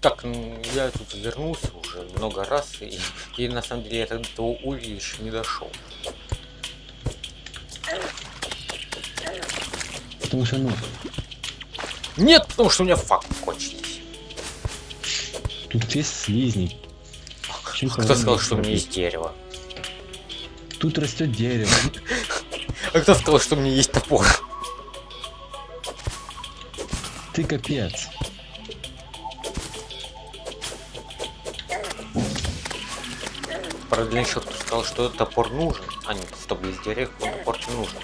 Так, ну, я тут вернулся уже много раз, и, и на самом деле я до этого уровня еще не дошел. Потому что, ну, Нет, потому что у меня факт кончились. тут есть слизни. Кто сказал, что у меня есть дерево? Тут растет дерево. А кто сказал, что у меня есть топор? Ты капец. Правда, еще кто сказал, что топор нужен. А нет, стоп, есть дерево, топор не нужен.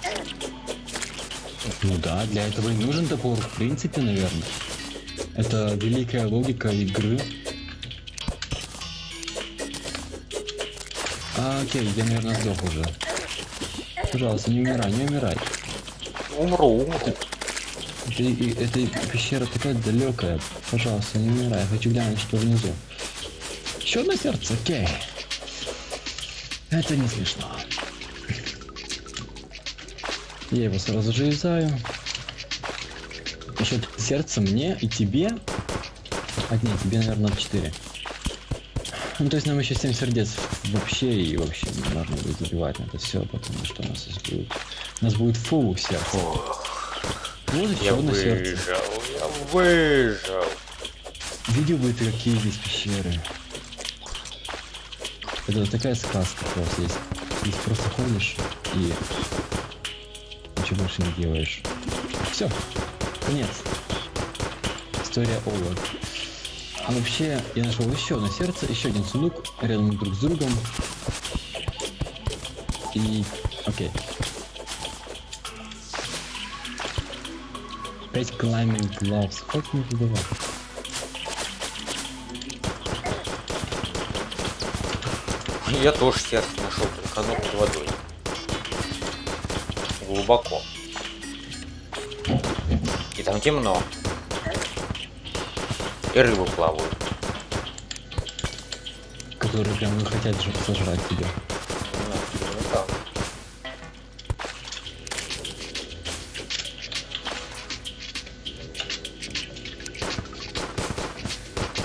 Ну да, для этого и нужен топор, в принципе, наверное. Это великая логика игры. А, окей, я, наверное, сдох уже. Пожалуйста, не умирай, не умирай. Умру, умру. Это, и- эта пещера такая далекая. Пожалуйста, не умирай. Я хочу глянуть, что внизу. Еще одно сердце, окей. Это не смешно. Я его сразу же юзаю. Еще сердце мне и тебе. А нет, тебе, наверное, 4. Ну, то есть нам еще 7 сердец вообще и вообще не нужно будет забивать на это все, потому что у нас здесь будет... У нас будет фул сердце. Вот еще я одно сердце. я выжил. Видел бы ты, какие здесь пещеры. Это такая сказка просто есть. Здесь просто ходишь и ничего больше не делаешь. Все, конец. История Ола. А вообще, я нашел еще одно сердце, еще один сундук рядом друг с другом. И... Окей. Пять climbing gloves. Как мне это давать? Я тоже сердце нашел, только оно под водой. Глубоко. И там темно. И рыбы плавают. которые прям не хотят же сожрать тебя.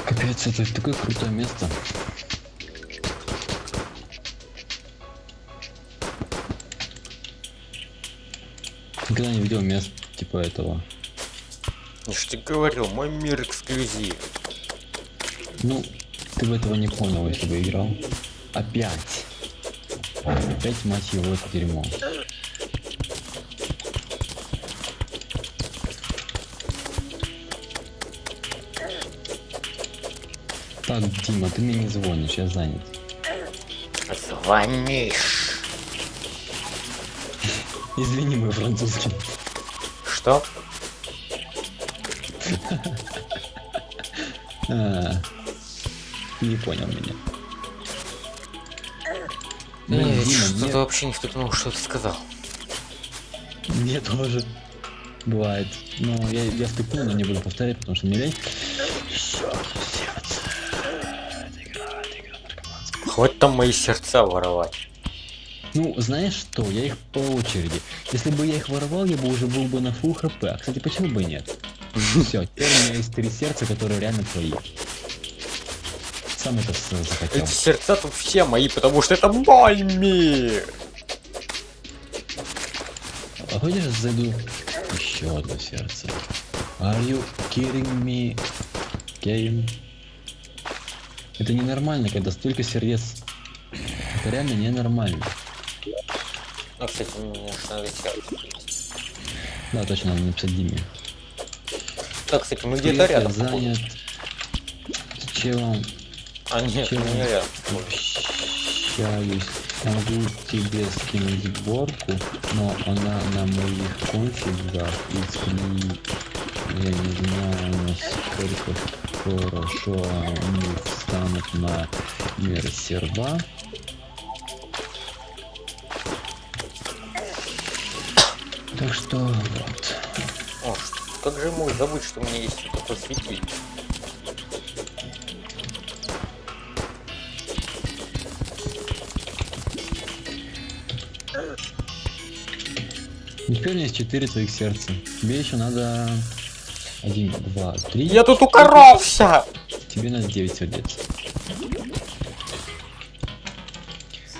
Капец, это такое крутое место. Никогда не видел мест типа этого. Я же тебе говорил, мой мир эксклюзив. Ну, ты бы этого не понял, если бы играл. Опять. Опять, мать его, это дерьмо. Так, Дима, ты мне не звонишь, я занят. Звонишь. Извини, мой французский. Что? А, не понял меня. Ведь Дима, что-то вообще не втыкнул, что ты сказал. мне тоже бывает. Ну, я, я втыкнул, но не буду повторять, потому что мне лень. Хватит там мои сердца воровать. Ну, знаешь что, я их по очереди. Если бы я их воровал, я бы уже был бы на фул хп. А, кстати, почему бы и нет? Все, теперь у меня есть три сердца, которые реально твои. Сам это захотел. Эти сердца тут все мои, потому что это мой мир. А хочешь зайду? Еще одно сердце. Are you kidding me? Game? Это ненормально, когда столько сердец. Это реально ненормально. Ну, кстати, мне же надо. Да, точно, надо написать Диме. Так, кстати, мы где-то рядом. занят. С челом А, нет, Чего? не рядом. общаюсь. Могу тебе скинуть сборку, но она на моих конфигах и сли- я не знаю, насколько хорошо они встанут на мир серва. Так что вот. О, как же мой забыть, что у меня есть такой светильник. Теперь у меня есть 4 твоих сердца. Тебе еще надо... Один, два, три. Я тут укоровся! тебе надо 9 сердец.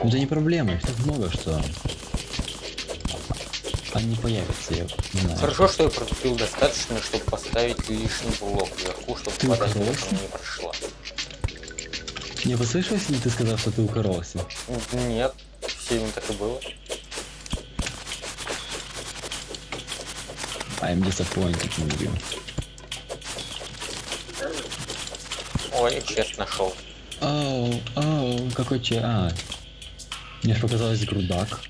Ну это не проблема, их так много, что они появятся, я знаю. Хорошо, что я протупил достаточно, чтобы поставить лишний блок вверху, чтобы Ты вода не прошла. Не послышалось ли ты сказал, что ты укоролся? Нет, сильно так и было. I'm disappointed in you. Ой, честно нашел. Оу, оу, какой че... А, мне же показалось грудак.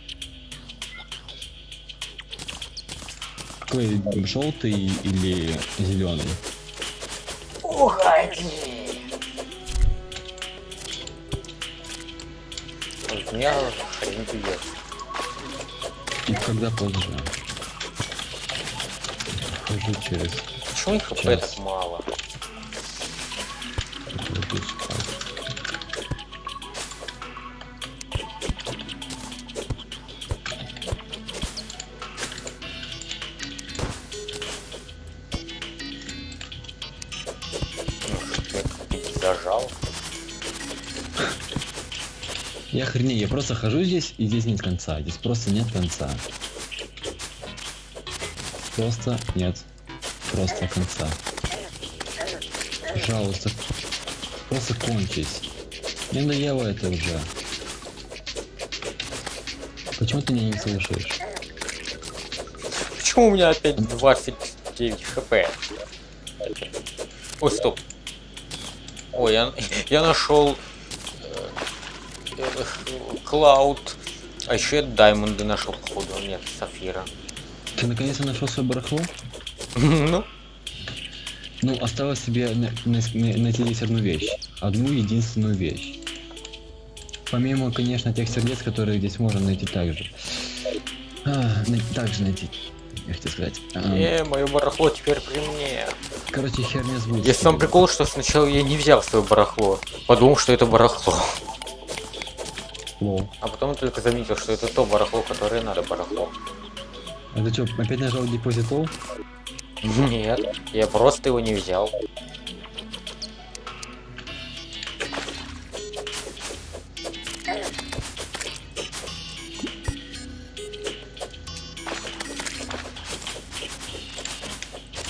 Какой, желтый или зеленый? Уходи! У меня хрен бьет. И когда позже? Хожу через... Почему их хп так мало? Я хренею, я просто хожу здесь, и здесь нет конца. Здесь просто нет конца. Просто нет. Просто конца. Пожалуйста. Просто кончись. Мне надоело это уже. Почему ты меня не слушаешь? Почему у меня опять 29 хп? Ой, стоп. Ой, я, я нашел Клауд. А еще я Даймонды нашел, походу. Нет, Сафира. Ты наконец-то нашел свое барахло? Ну, Ну, осталось на- найти здесь одну вещь. Одну единственную вещь. Помимо, конечно, тех сердец, которые здесь можно найти также. А, также найти. Я хотел сказать. А, э, мое барахло теперь при мне. короче, херня звучит. Есть сам прикол, что сначала я не взял свое барахло. Подумал, что это барахло. Лол. А потом только заметил, что это то барахло, которое надо барахло. А ты что, опять нажал депозит all? Нет, я просто его не взял.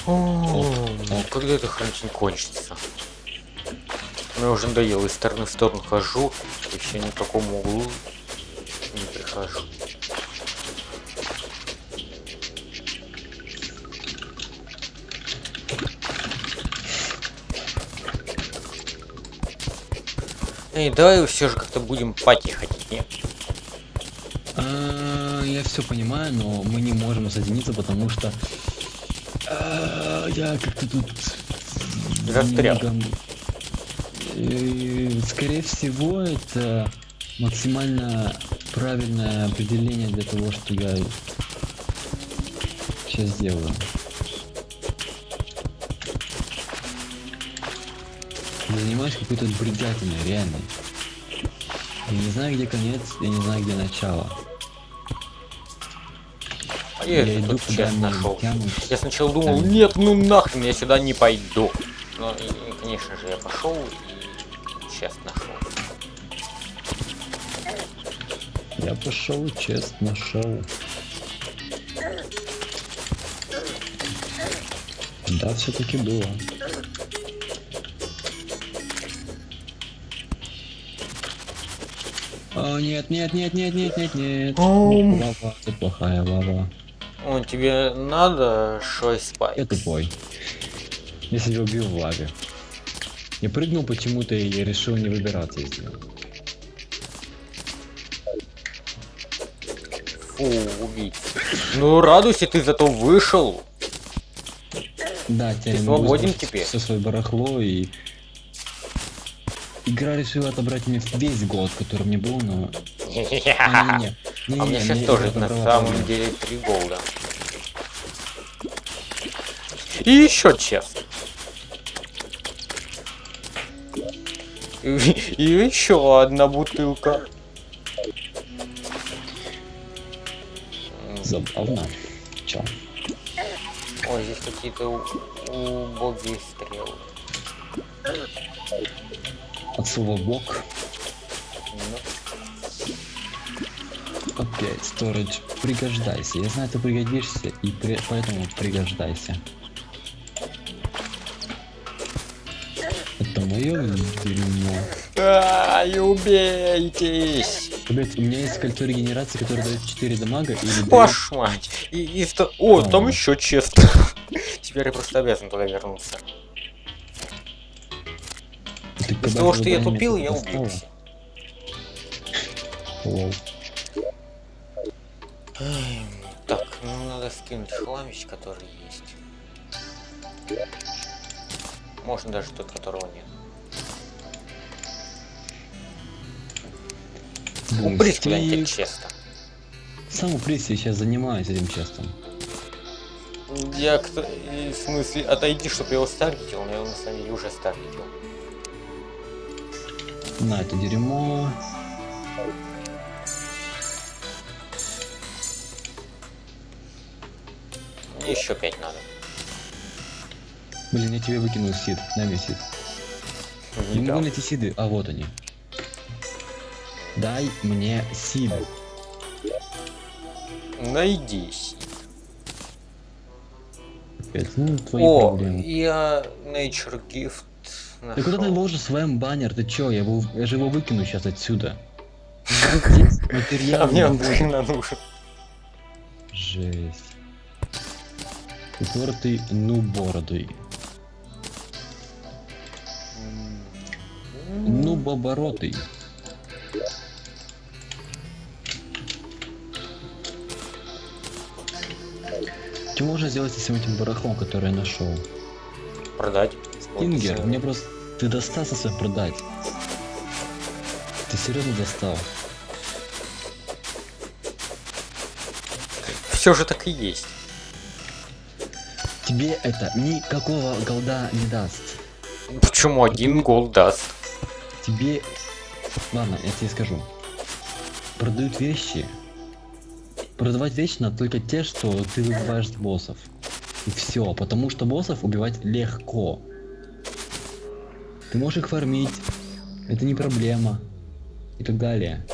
Ну когда это хранить не кончится? Мне уже надоело, из стороны в сторону хожу, все ни к какому углу не прихожу. Эй, давай все же как-то будем пати ходить, нет? А, я все понимаю, но мы не можем соединиться, потому что а, я как-то тут Застрял. немного- Э, Скорее всего, это максимально правильное определение для того, что я сейчас сделаю. Занимаюсь какой-то бредятиной, реально. Я не знаю, где конец, я не знаю, где начало. А я, иду, куда нашел. тянут. Я сначала думал, Там. нет, ну нахрен, я сюда не пойду. Но, и, конечно же, я пошел и честно нашел. Я пошел, честно шел. Да, все-таки было. О, нет, нет, нет, нет, нет, нет, нет. Ом. Лава, это плохая лава. О, тебе надо шой спайк? Я тупой. Я себя убил в лаве. Я прыгнул почему-то и решил не выбираться из него. Фу, убить. Ну радуйся, ты зато вышел. Да, теперь свободен теперь? Все свое барахло и... Игра решила отобрать мне весь год, который мне был, но... А, не, не, не, А меня сейчас тоже на самом деле три голда. И еще честно. И, еще одна бутылка. Забавно. Чё? Ой, здесь какие-то у- убогие стрелы. от слова бок. Ну, Окей, storage, пригождайся. Я знаю, ты пригодишься, и при- поэтому пригождайся. Мое дерьмо. Ай, убейтесь! Ребят, у меня есть кольцо регенерации, которое дает 4 дамага или Вашу мать! И, и О, А. там еще честно. Теперь я просто обязан туда вернуться. Из-за того, что я тупил, я убился. Lol. Так, ну надо скинуть хламищ, который есть. Можно даже тот, которого нет. Уберись куда-нибудь Бустик. честно. Сам уберись, я сейчас занимаюсь этим chest ом. Я кто... В смысле, отойди, чтобы я его старгетил, но я его на самом деле уже старгетил. На это дерьмо. Еще пять надо. Блин, я тебе выкинул сид. Дай мне сид. Не Не могу найти сиды. А вот они. Дай мне сид. Найди. сид. Ну, твои О, проблемы. я Nature Gift Ты куда ты нашел. ложишь своим баннер? Ты чё? Я, его, я же его выкину сейчас отсюда. Здесь А материал мне он нахрена нужен. Жесть. Упертый нубородый. Нубоборотый. Что можно сделать с всем этим барахлом, который я нашел? Продать. Ингер, мне просто... Ты достался свой продать. Ты серьезно достал? Все же так и есть. Тебе это никакого голда не даст. Почему один гол даст? Тебе... Ладно, я тебе скажу. Продают вещи. Продавать вещи надо только те, что ты выбиваешь с боссов. И все, потому что боссов убивать легко. Ты можешь их фармить, это не проблема. И так далее.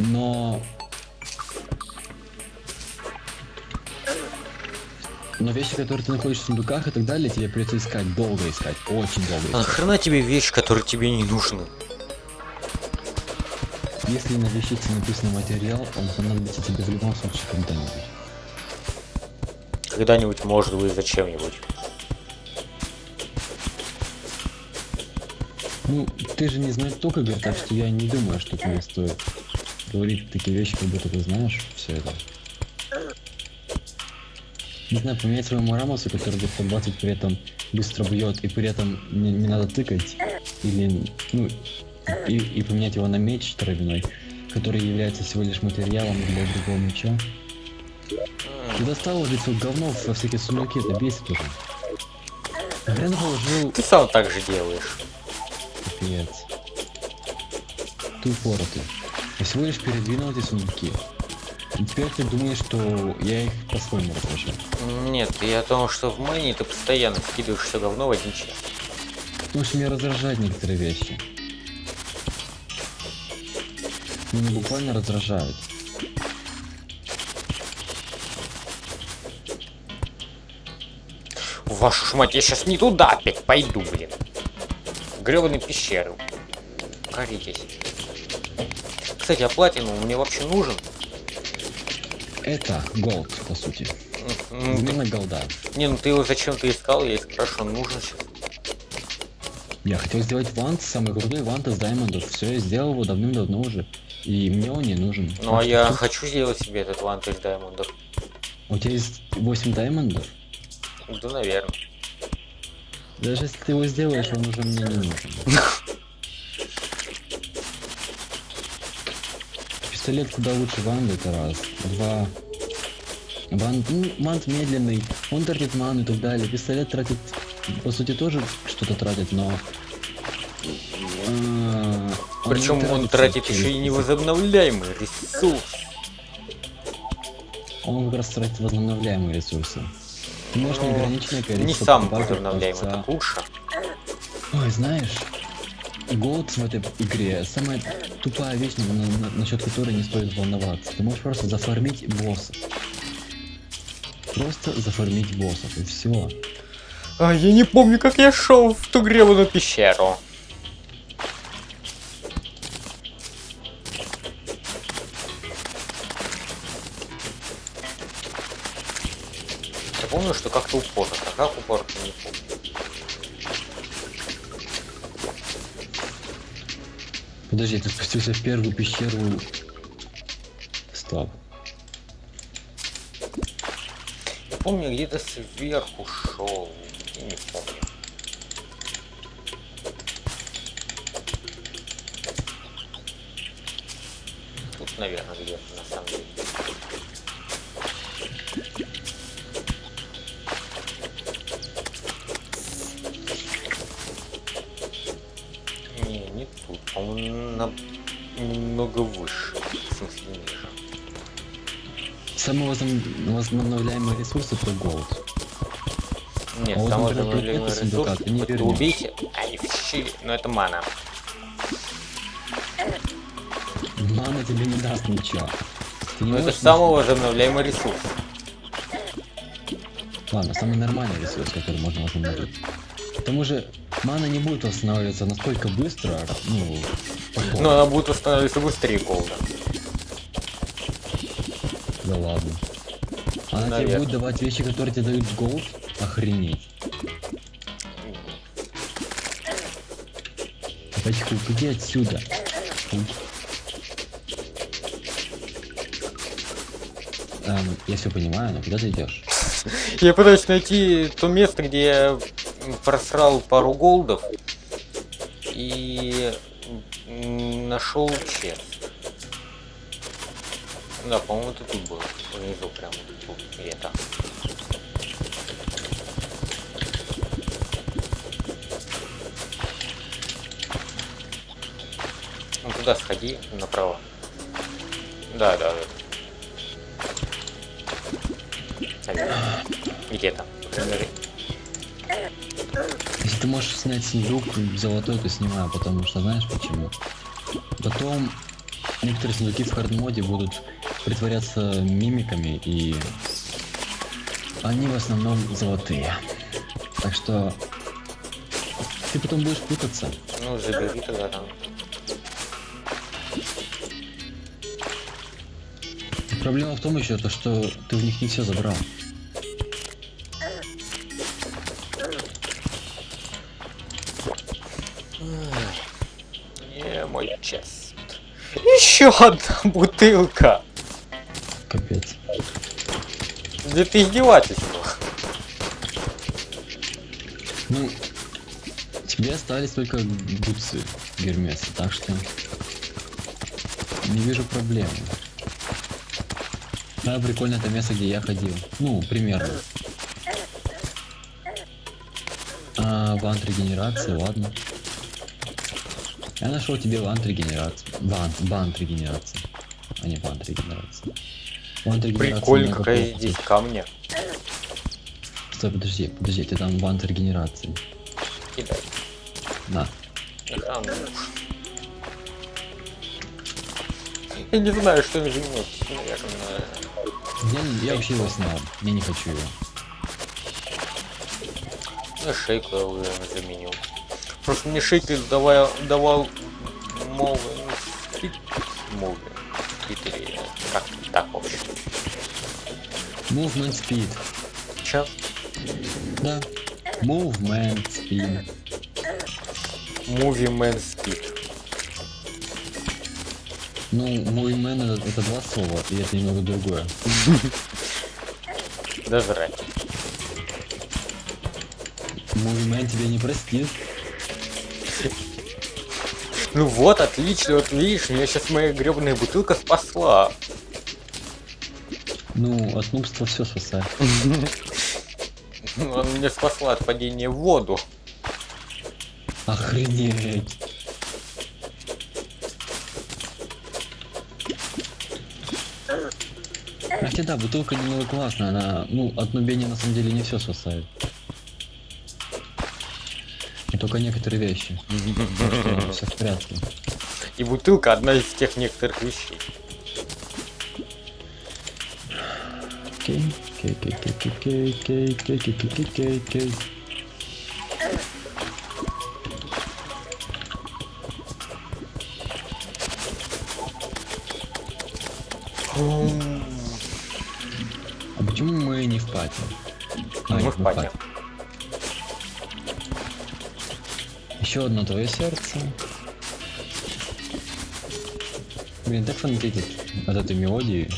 Но... Но вещи, которые ты находишь в сундуках и так далее, тебе придется искать, долго искать, очень долго А искать. нахрена тебе вещи, которые тебе не нужны? Если на вещице написано материал, он понадобится тебе в любом случае когда-нибудь. Когда-нибудь, может быть, зачем-нибудь. Ну, ты же не знаешь только Игорь, так что я не думаю, что тебе стоит говорить такие вещи, как будто ты знаешь все это. Не знаю, поменять своему Рамосу, который до 120 при этом быстро бьет, и при этом не, не надо тыкать, или, ну, и, и поменять его на меч травяной, который является всего лишь материалом для другого меча. Ты достал уже все говно во всякие сундуки, это бесит уже. Хрен положил Ты сам так же делаешь. Капец. Ты упоротый. Я всего лишь передвинул эти сундуки. И теперь ты думаешь, что я их по-своему разложил. Нет, я о том, что в майне ты постоянно скидываешь все говно в один чек. Потому что меня раздражают некоторые вещи. Меня буквально раздражают. Вашу ж мать, я сейчас не туда опять пойду, блин. Гребаные пещеры. Коритесь. Кстати, а платину мне вообще нужен? Это голд, по сути. М, Именно голда. Не, ну ты его зачем-то искал, я спрашиваю, нужен сейчас. Я хотел сделать вант, самый крутой вант из даймондов. Все, я сделал его давным-давно уже. И мне он не нужен. Ну а что я тут- хочу сделать себе этот вант из даймондов. У тебя есть 8 даймондов? Да, наверное. Даже если ты его сделаешь, он уже мне не нужен. Пистолет куда лучше ванды, это раз. Два. Вант, ну, вант медленный, он тратит ману и так далее. Пистолет тратит, по сути, тоже что-то тратит, но... а, Причем он тратится тратит еще и невозобновляемый ресурс. Он как раз тратит возобновляемые ресурсы. Ты можешь Ну, неограниченное количество Не сам возобновляемый, так лучше. Ой, знаешь, голд в этой игре самая тупая вещь, на- на- насчет которой не стоит волноваться. Ты можешь просто зафармить боссов. Просто зафармить боссов, и все. А, я не помню, как я шел в ту гребаную пещеру. Я помню, что как-то упорно, а как упорно, не помню. Подожди, ты спустился в первую пещеру. Стоп. Я помню, где-то сверху шел, не помню. Тут, наверное, где-то на самом деле. Не, не тут. Он на... немного выше. В смысле ниже. Самый возобн- возобновляемый ресурс это голд. Нет, А вот, самый например, возобновляемый предметы сундука ресурс, ты не вот вернешь. убейте, ай, щи, но это мана. Мана тебе не даст ничего. Ты не Но это можешь самый возобновляемый ресурс. Ладно, самый нормальный ресурс, который можно восстановить. К тому же, мана не будет восстанавливаться настолько быстро, ну, потом. Но она будет восстанавливаться быстрее голда. Да ладно. Она тебе Наверное. будет давать вещи, которые тебе дают голд? Охренеть. Пачку, иди отсюда. Эм, я все понимаю, но куда ты идешь? Я пытаюсь найти то место, где я просрал пару голдов и нашел чест. Да, по-моему, это тут было. Внизу прямо тут где-то. Туда сходи, направо. Да, да, да. Где-то. Например, Если ты можешь снять сундук золотой, то снимаю, потому что знаешь почему? Потом некоторые сундуки в хардмоде будут притворяться мимиками и они в основном золотые. Так что ты потом будешь путаться. Ну, забери тогда там. Проблема в том еще, то, что ты в них не все забрал. Не, мой чест. Еще одна бутылка. Капец. Да ты издевательство. Ну, тебе остались только бутсы Гермеса, так что не вижу проблемы. Да, прикольно это место, где я ходил. Ну, примерно. А, вант регенерации, ладно. Я нашел тебе вант регенерации. Вант, бант регенерации. А не вант регенерации. Вант регенерации Прикольно, какая здесь камня. Стой, подожди, подожди, ты там вант регенерации. Кидай. На. А, ну. Я не знаю, что изменить. Наверное. Я, я вообще его снял. Я не хочу его. Ну, шейку я уже заменил. Просто мне шейку давал, давал мовы. В Твиттере, как так, в общем. Movement speed. Чё? Да. Movement speed. Movie Man Speed. Ну, movement это, это два слова, и это немного другое. Да зрать. Movement тебя не простит. Ну вот, отлично, вот видишь, меня сейчас моя гребаная бутылка спасла. Ну, от нубства все спасает. Она меня спасла от падения в воду. Охренеть. Хотя да, бутылка немного классная, она, ну, от нубения на самом деле не все спасает. И только некоторые вещи. Все в порядке. И бутылка одна из тех некоторых вещей. Окей, окей, окей, окей, окей, окей, окей, окей, окей, окей. А В пати. Еще одно твое сердце. Блин, так фанатит от этой мелодии.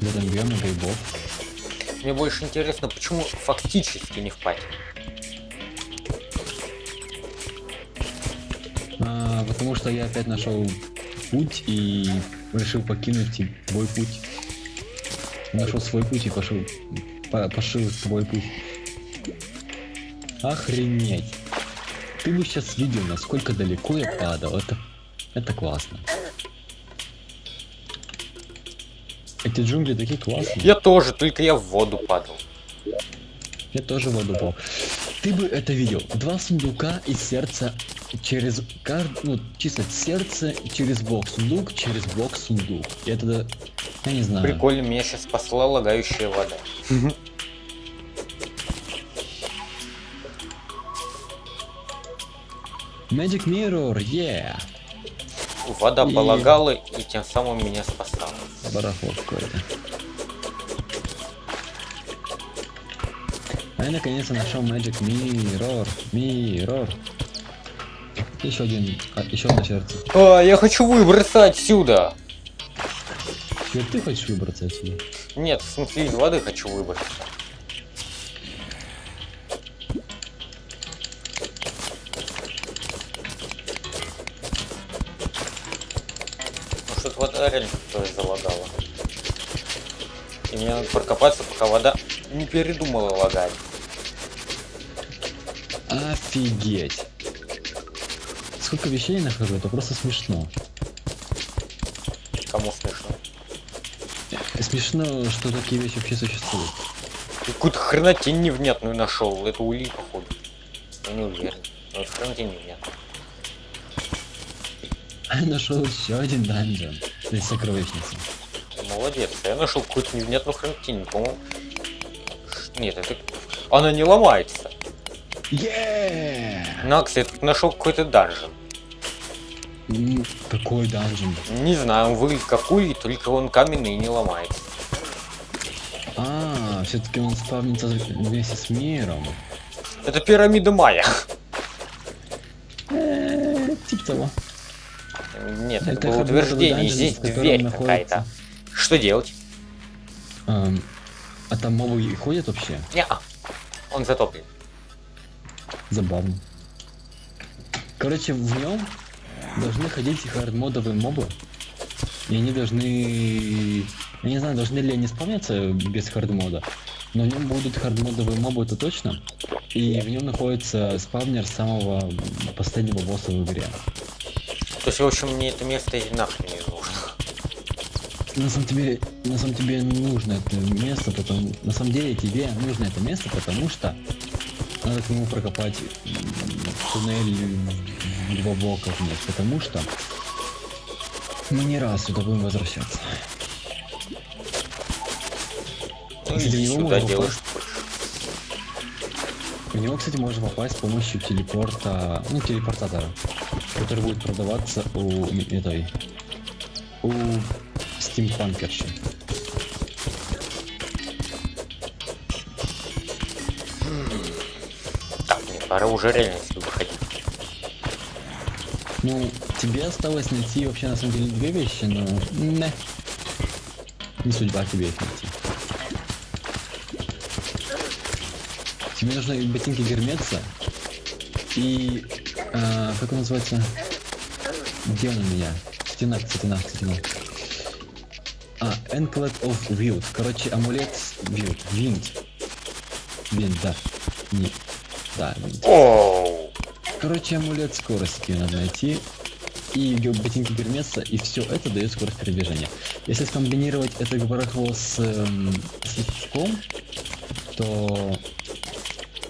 В этом биоме грибов. Мне больше интересно, почему фактически не в пати. А, потому что я опять нашел путь и решил покинуть твой путь. Нашел свой путь и пошел. По- пошил свой путь. Охренеть. Ты бы сейчас видел, насколько далеко я падал. Это, это классно. Эти джунгли такие классные. Я тоже, только я в воду падал. Я тоже в воду упал. Ты бы это видел. Два сундука и сердце через кар... ну, чисто сердце через блок сундук, через блок сундук. И это, я не знаю. Прикольно, меня сейчас спасла лагающая вода. Magic Mirror, yeah! Вода И- полагала и тем самым меня спасала. Барахло какое-то. А я наконец-то нашел Magic Mirror. Mirror. Еще один, а, еще одно сердце. А, я хочу выбраться отсюда! Теперь ты хочешь выбраться отсюда? Нет, в смысле из воды хочу выбраться. Вода реально тоже залагала. И мне надо прокопаться, пока вода не передумала лагать. Офигеть! Сколько вещей я нахожу, это просто смешно. Кому смешно. Смешно, что такие вещи вообще существуют. Какую-то хренотень невнятную нашел. Это улей, походу. Я не уверен. Но это хренотень невнятная. Нашел еще один данжен. Есть сокровищница. Молодец. Я нашел какую-то невнятную хренотень, по-моему. Нет, это... Она не ломается. Yeah! Накс, я тут нашел какой-то данжен. М, Какой данжен? Не знаю, он выглядит как улей, только он каменный и не ломается. А, все-таки он спавнится вместе с миром. Это пирамида Майя. Э, Типа того. Нет, это, Это было утверждение. Здесь дверь какая-то. Что делать? Эм, А там мобы ходят вообще? Не, он затоплен. Забавно. Короче, в нем должны ходить хардмодовые мобы. И они должны... Я не знаю, должны ли они спавниться без хардмода. Но в нем будут хардмодовые мобы, это точно. И в нем находится спавнер самого последнего босса в игре. То есть, в общем, мне это место и нахрен не нужно. На самом деле, на самом тебе нужно это место, потому на самом деле тебе нужно это место, потому что надо к нему прокопать туннель в два блока вниз, потому что мы не раз сюда будем возвращаться. Ну, в него сюда можно делаешь. В него, кстати, можно попасть с помощью телепорта, ну, телепортатора, который будет продаваться у этой, у стимпанкерши. Так, мне пора уже реально выходить. Ну, тебе осталось найти вообще на самом деле две вещи, но не. Не судьба тебе их найти. Тебе нужны ботинки Гермеца и а, как он называется? Где он у меня? Стена, стена, стена. А, Anklet of Wild. Короче, амулет Wild. Wind. Wind, да. Не. Да, Wind. Оу! Короче, амулет скорости надо найти. и ботинки Гермеса, и все это дает скорость передвижения. Если скомбинировать это барахло с, эм, с то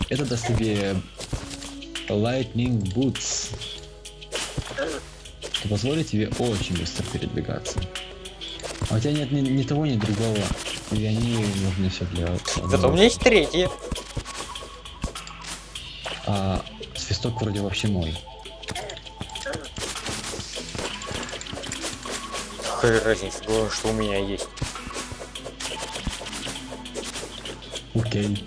это даст тебе Lightning Boots, что позволит тебе очень быстро передвигаться. А у тебя нет ни, ни того, ни другого, и они нужны все для... Зато у меня есть третье. А свисток вроде вообще мой. Какая разница, главное, что у меня есть. Окей.